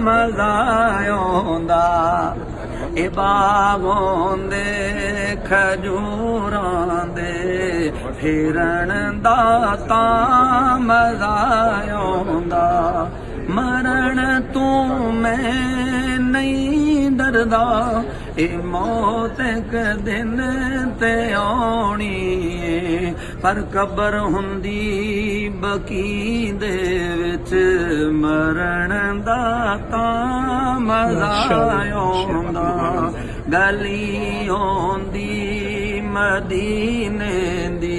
ਮਜ਼ਾ ਆਉਂਦਾ ਇਹ ਬਾਗੋਂ ਦੇ ਖਜੂਰਾਂ ਦੇ, ਫਿਰਨ ਦਾ ਤਾਂ ਮਜ਼ਾ ਆਉਂਦਾ ਮਰਨ ਤੂੰ ਮੈਂ ਨਹੀਂ ਡਰਦਾ, ਇਹ ਮੌਤ ਇੱਕ ਦਿਨ ਤੇ ਆਉਣੀ। ਪਰ ਕਬਰ ਹੁੰਦੀ ਬਕੀ ਦੇ ਵਿੱਚ ਮਰਨ ਦਾ ਤਾਂ ਮਜ਼ਾ ਆਉਂਦਾ ਗਲੀ ਆਉਂਦੀ ਮਦੀਨੇ ਦੀ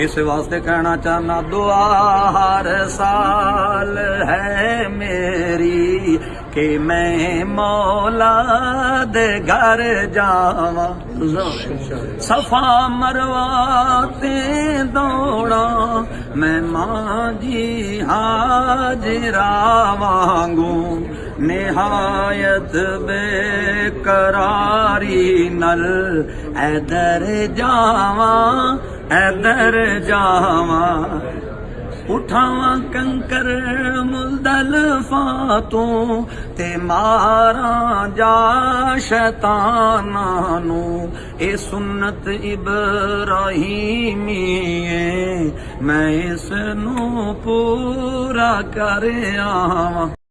इस वास्ते कहना चाहना दुआ हर साल है मेरी के मैं मौला दे घर जावा। सफ़ा मरवाते दौड़ा, मैं माँ जी हाजरा मांगू निहायत बेकरारी नल ऐदर जावा ऐदर जावा, उठावा कंकर मुलदल फातू, ते मारा जा शैताना नु ए सुन्नत इब्राहिमी मैं इस नु पूरा कर आवा।